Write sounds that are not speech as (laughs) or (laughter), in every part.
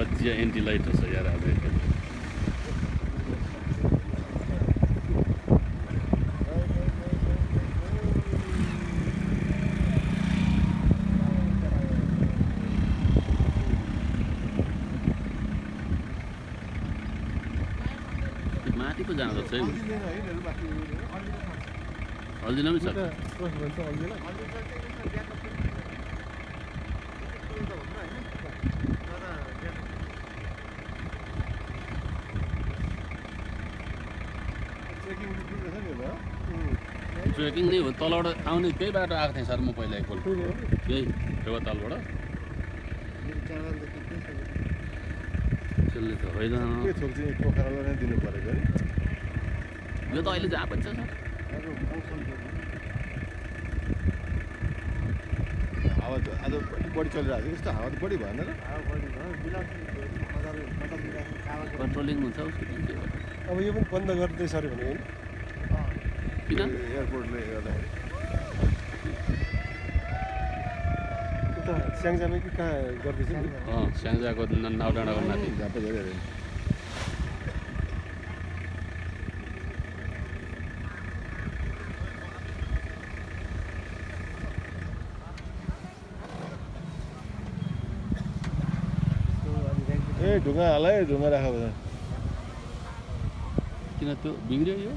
बजिया anti light रहेछ यार आज एकदम त्यो माथि पो जाँदो है हल्दिन पनि छ। ट्रेकिङ नै हो तलबाट आउने त्यही बाटो आएको थिएँ सर म पहिला एकपल्ट त्यही फेवातालबाट त्यसले त होइन। यो त अहिले जहाँ पनि छ सर। हावा त आज अलिक बढी चलिरहेको छ। यस्तो हावा त बढी भएन र। कन्ट्रोलिङ हुन्छ? अब यो पनि बन्द गर्दैछ अरे भने होइन किन एयरपोर्टले गर्दाखेरि उता स्याङ्जामै कि कहाँ गर्दैछ नि अँ स्याङ्जाको न- नाउ डाँडाको माथि ए ढुङ्गा हाल है ढुङ्गा राख किन त्यो बिग्रियो यो?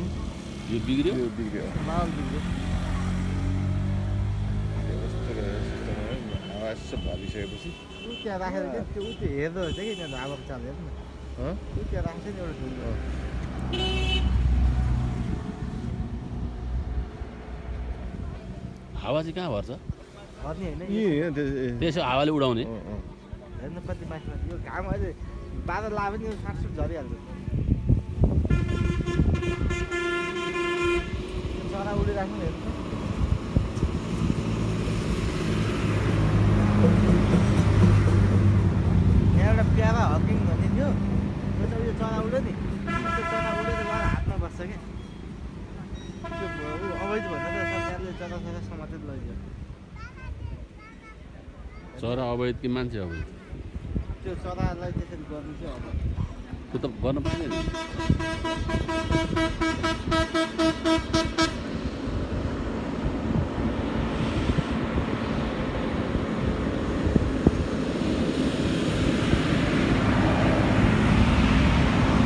यो बिग्रियो त्यो बिग्रियो कस्तो गरेर सिस्टम है, हावा यसो भरिसकेपछि त्यहाँ राखेर क्या त्यो उ त्यो हेर्दो रहेछ कि यिनीहरू हावाको चाल हेर्नु न हँ? उ त्यहाँ राख्छ नि एउटा हावा चाहिँ कहाँ भर्छ भर्ने होइन यी त्यसो हावाले उडाउने। हेर्नु कति माथि माथि यो घाम अहिले बादल लायो भने यो साटसुट झरिहाल्छ यो चरा उडिराख्नु हेर्नु यहाँ एउटा प्यारा हकिङ भन्ने थियो त्यो चाहिँ उयो चरा उड्यो नि त्यो चरा उडेर गएर हातमा बस्छ कि त्यो अवैध भन्दा त सरकारले चरा चरा समातेर लैजायो चरा अवैध कि मान्छे अवैध त्यो चरालाई त्यसरी गर्नु चाहिँ अब त्यो त गर्न पाइँदैन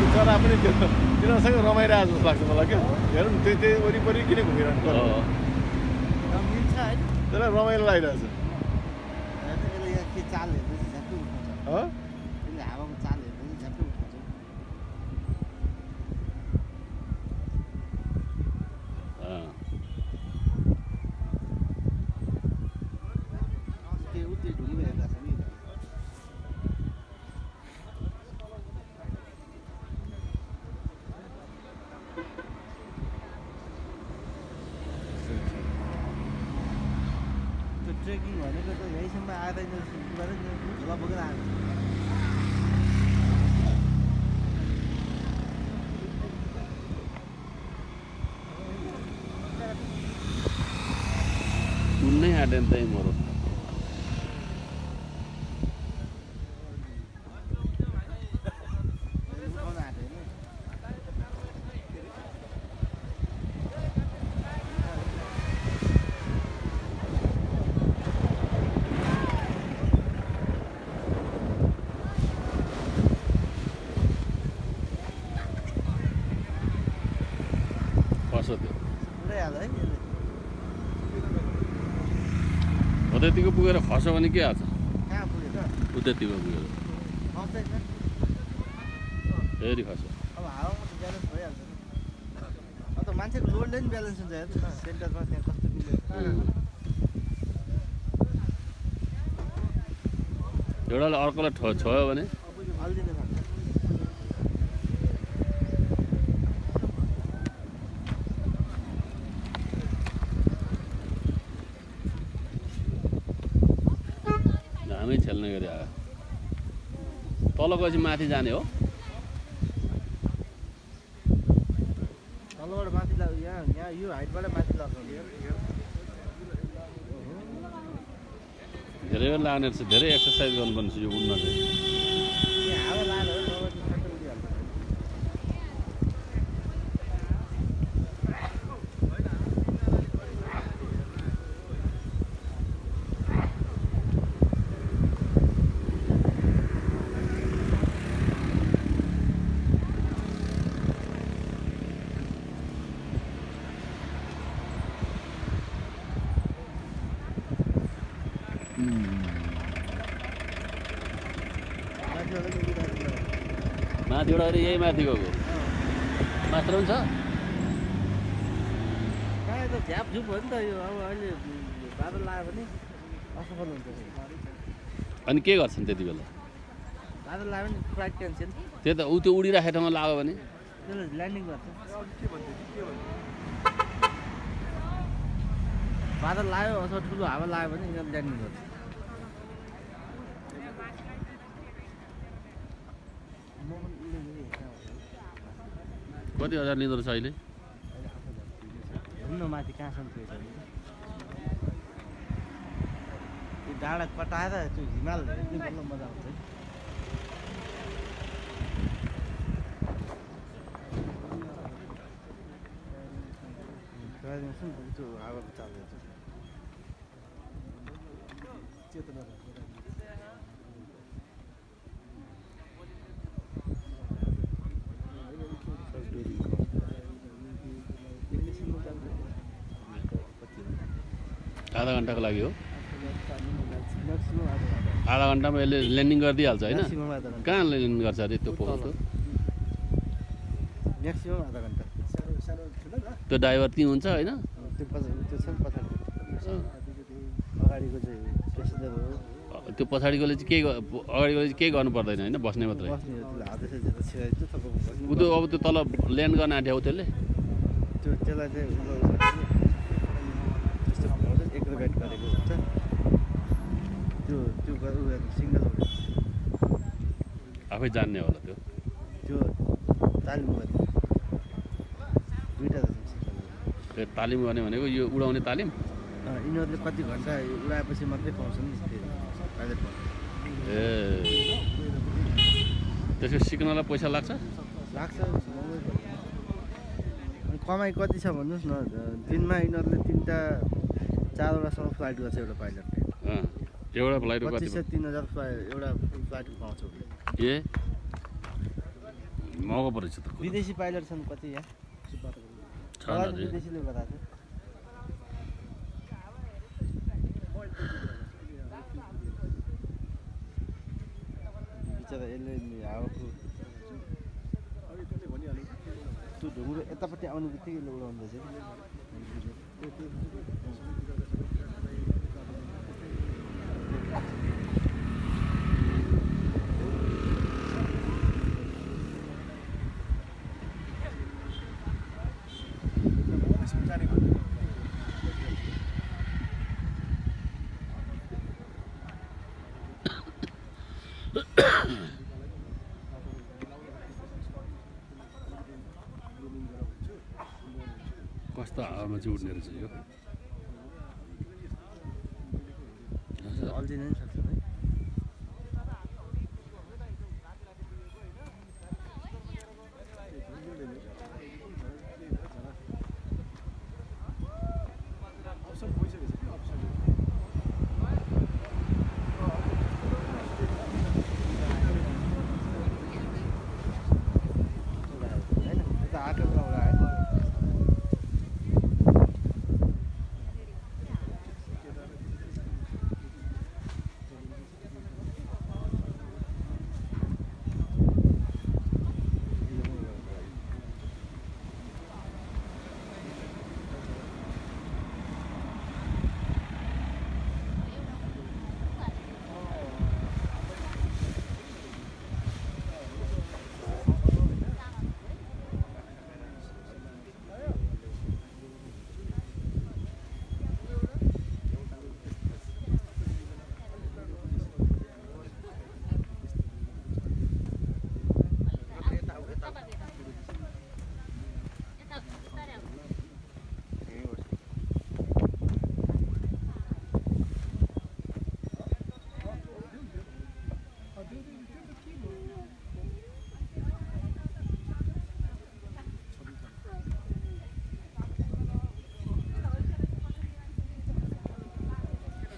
त्यो चरा पनि त्यो तिनीहरूसँग रमाइरहेको जस्तो लाग्छ मलाई क्या हेरौँ न त्यो त्यही वरिपरि किन घुमिरहनु त्यसलाई रमाइलो लागिरहेको छ हेर्नु यसले यहाँ के चाल हेर्दैछ झ्याप्पै उठाउँछ हँ? यसले हावाको चाल हेर्दैछ झ्याप्पै उठाउँछ अँ। त्यो उ त्यो ढुङ्गो हेर्दा छ नि त्यो ट्रेकिङ भनेको त यहीँसम्म गरेर झुला बोकेर आएको उन्नै आँटेन त्यही मरो उठाउन आँट्यो होइन फस्यो त्यो है पुगेर खस्यो भने के हाल्छ उतैतिको पुगेर फेरि खस्यो अब हावामा त ब्यालेन्स भइहाल्छ नि अब त मान्छेको लोडले नि ब्यालेन्स हुन्छ हेर्नु न सेन्टरमा त्यहाँ कस्तो मिल्यो एउटाले अर्कोलाई ठो छोयो भने गरी आयो। तल गएपछि माथि जाने हो। तलबाट माथि यहाँ यहाँ यो हाइटबाट माथि लगाउने धेरै बेर लाग्ने रहेछ धेरै एक्सर्साइज गर्नुपर्ने रहेछ यो उड्न चाहिँ यहाँ हावा लाएर हो, नभए त सट्टै उडिहाल्छ। माथिबाट अरे यही माथि गएको मात्र पनि छ प्रायः त झ्यापझुप हो नि त यो। अब अहिले बादल लाग्यो भने असफल हुन्छ। अनि के गर्छन् त्यति बेला? बादल लाग्यो भने फ्लाइट क्यान्सेल। त्यो त ऊ त्यो उडिराखेको ठाउँमा लाग्यो भने? ल्यान्डिङ गर्छ। बादल लाग्यो अथवा ठुलो हावा लाग्यो भने ल्यान्डिङ गर्छ म पनि उडेको थिएँ कहाँ कति हजार लिँदो रहेछ अहिले? घुम्न माथि कहाँसम्म भने त्यो डाँडा कटाएर त्यो हिमाल मजा आउँछ है। त्यो हावाको चालहरू चेतना आधा घन्टाको लागि हो। आधा घन्टामा यसले ल्यान्डिङ गरिदिइहाल्छ होइन? कहाँ ल्यान्डिङ गर्छ अरे त्यो पोखर म्याक्सिमम् आधा घन्टा। सानो सानो ठुलो न त्यो ड्राइभर त्यहीँ हुन्छ होइन त्यो पछाडिकोले चाहिँ के ग- अगाडिकोले चाहिँ केही गर्नु पर्दैन होइन? बस्ने मात्रै। ऊ त्यो अब त्यो तल ल्यान्ड गर्न आँट्यो त्यसले त्यो त्यसलाई चाहिँ उ गर्नु त्यस्तो एग्रोगेट गरेको हुन्छ त्यो त्यो सिङ्गल आफै जान्ने होला त्यो? त्यो तालिम गर्ने। दुइटा त्यो तालिम गर्ने भनेको यो उडाउने तालिम? यिनीहरूले कति घन्टा उडाएपछि मात्रै पाउँछन् ए। त्यसको सिक्नलाई पैसा लाग्छ? लाग्छ कमाइ कति छ भन्नुहोस् न दिनमा यिनीहरूले तिनवटा चारवटासम्म फ्लाइट गर्छ एउटा पाइलटले। एउटा फ्लाइटको कति पच्चिस सय तिन हजार एउटा फ्लाइटको पाउँछ उसले। ए? महँगो परेछ त विदेशी पाइलट छन् कति यहाँ? विदेशीले बताएको बिचरा यसले हावाको त्यो ढुङ्ग्रो यतापट्टि आउने बित्तिकै उडाउँदैछ कस्तो हावामा चाहिँ उड्ने रहेछ यो अल्झिन नि सक्छ है अप्सन भइसकेको छ अप्सन होइन यता आटोमा उडायो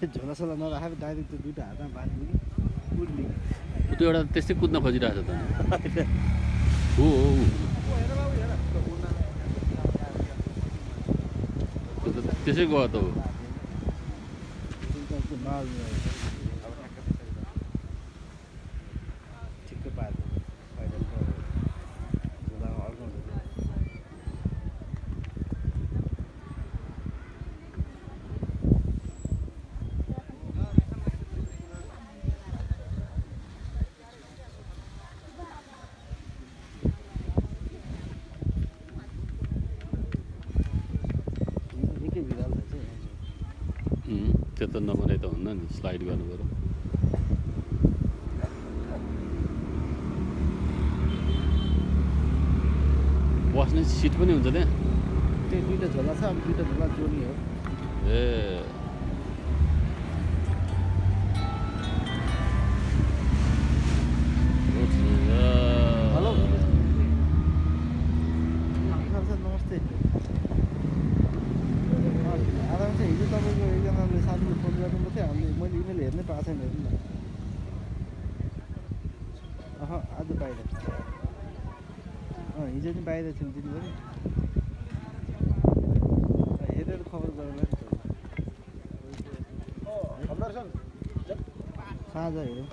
(laughs) झोलासोला नराखेर डाइरेक्ट त्यो दुइटा हातमा बाँध्नु कि उड्ने त्यो एउटा त्यस्तै कुद्न खोजिरहेको छ त। (laughs) हो हो त्यसै गयो त ऊ त्यो नर्मल ठिक्कै पार्छ पहिला झोलामा अड्काउँछ निकै बिरालो छ चाहिँ उम्, त्यो त नबनाइ त हुन्न नि स्लाइड गर्नु पऱ्यो बस्ने सिट पनि हुन्छ त्यहाँ त्यो दुइटा झोला छ अब दुइटा झोला जोड्ने हो ए साथीले फोन गर्नुभएको थियो हामीले मैले इमेल हेर्नै पाएको छैन हेर्नु न अह आज बाहिर अँ हिजो नि बाहिर थियौँ दिनभरि हेरेर खबर त। साँझ हेरौँ